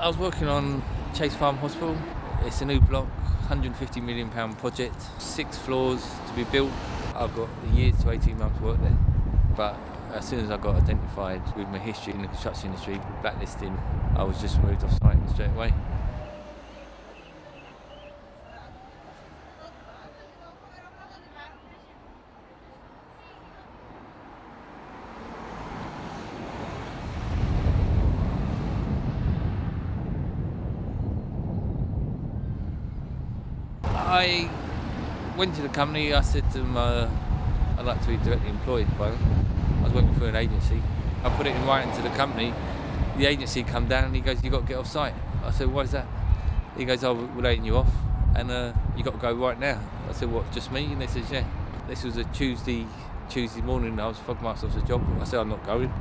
I was working on Chase Farm Hospital. It's a new block, 150 million pound project, six floors to be built. I've got a year to 18 months work there. But as soon as I got identified with my history in the construction industry, blacklisting, I was just moved off site straight away. I went to the company. I said to them, uh, I'd like to be directly employed by them. I was working for an agency. I put it in writing to the company. The agency come down and he goes, you've got to get off site." I said, "Why is that?" He goes, "Oh, we're letting you off, and uh, you got to go right now." I said, "What? Just me?" And they said, "Yeah." This was a Tuesday. Tuesday morning, I was marched off the job. I said, "I'm not going."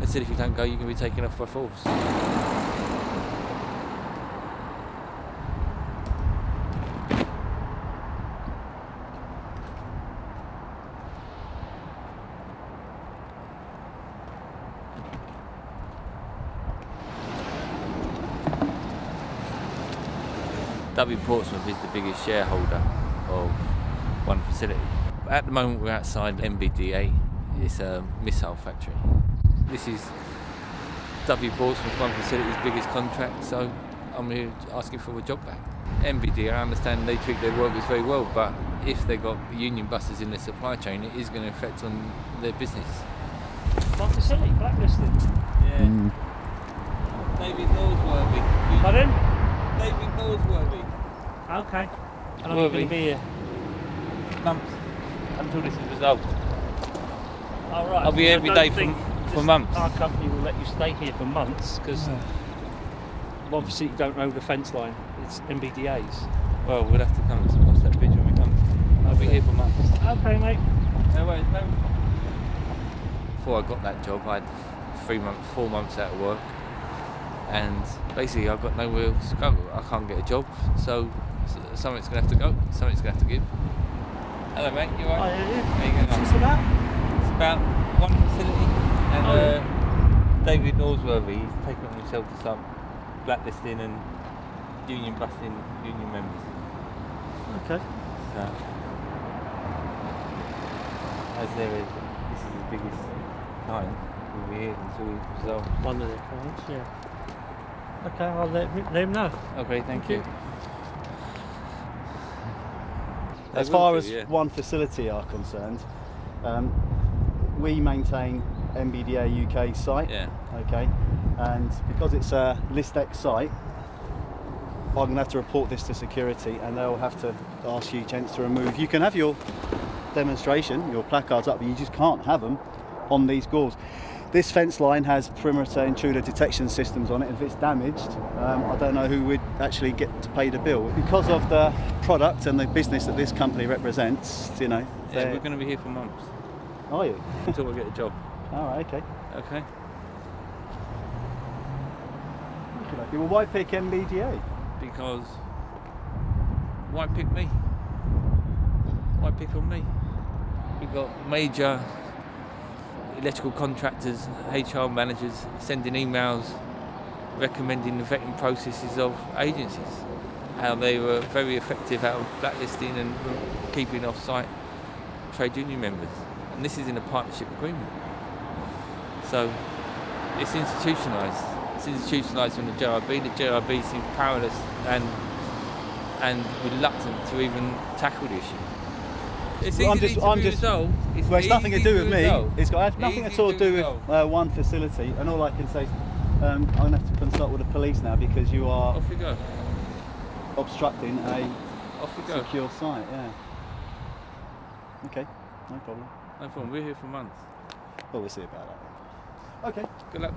They said, "If you don't go, you can be taken off by force." W Portsmouth is the biggest shareholder of one facility. At the moment, we're outside MBDA. It's a missile factory. This is W Portsmouth, one facility's biggest contract, so I'm here asking for a job back. MBDA, I understand they treat their workers very well, but if they've got union buses in their supply chain, it is going to affect on their business. What facility? Blacklisted. Yeah. Mm. David Norsworthy. Pardon? David Norsworthy. Okay. How long are you going to be here? Months until this is resolved. All right. I'll be here every day for- for months. Our company will let you stay here for months because obviously you don't know the fence line. It's MBDA's. Well, we'll have to come and cross that bridge when we come. I'll be here for months. Okay, mate. No worries, no. Before I got that job, I had three months, four months out of work, and basically I've got nowhere else to go. I can't get a job, so something's gonna have to go. Something's gonna have to give. Hello, mate. You alright? are you? How you getting What's about? It's about one facility, and Oh, yeah. uh, David Norsworthy, he's taken on himself to start blacklisting and union busting union members. Okay. So, as there is, this is the biggest time we'll be here until we resolve. One of the clients, yeah. Okay, I'll let, let him know. Okay, thank you. As far as yeah. one facility are concerned, um, we maintain MBDA UK site. Yeah. Okay, and because it's a ListX site, I'm going to have to report this to security, and they'll have to ask you, gents, to remove. You can have your demonstration, your placards up, but you just can't have them on these gauls. This fence line has perimeter intruder detection systems on it. If it's damaged, um, I don't know who would actually get to pay the bill. Because of the product and the business that this company represents, you know. Yeah, we're going to be here for months Are you? until we get a job. All right, okay. Okay. Okay, Well, why pick MBDA? Because why pick me? Why pick on me? We've got major electrical contractors, HR managers sending emails recommending the vetting processes of agencies. How they were very effective of blacklisting and keeping off site trade union members. And this is in a partnership agreement. So it's institutionalised. It's institutionalised from the JIB. The JIB seems powerless and and reluctant to even tackle the issue. It's Well, I'm just- to I'm just- It's Well, it's nothing to do with me. resolve. It's got nothing Easy at all to do with uh, one facility. And all I can say is um, I'm going to have to consult with the police now because you are Off you go. obstructing a Off you go. secure site. Yeah. Okay, no problem. No problem. We're here for months. Well, we'll see about that. Okay. Good luck.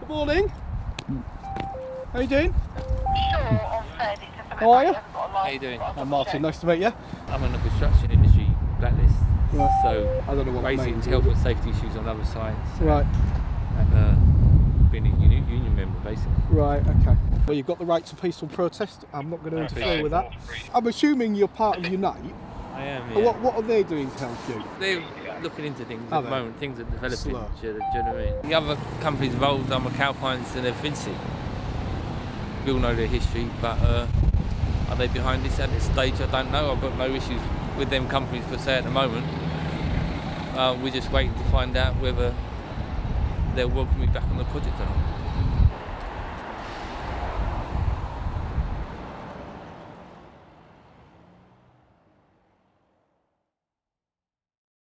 Good morning. How you doing? How are you? How you doing? I'm Martin. Nice to meet you. I'm on the construction industry blacklist. Right. So I don't know what that raising means. health and safety issues on other sites Right. and uh, being a uni- union member basically. Right. Okay. Well, you've got the right to peaceful protest. I'm not going to interfere with that. I'm assuming you're part of Unite. I am. And What What are they doing to help you? They're looking into things Are at the moment. Things are developing. Slow. Do you, know what I mean? The other companies involved are McAlpines and Vinci. We all know their history, but uh, are they behind this at this stage? I don't know. I've got no issues with them companies per se at the moment. Uh, we're just waiting to find out whether they'll welcome me back on the project or not.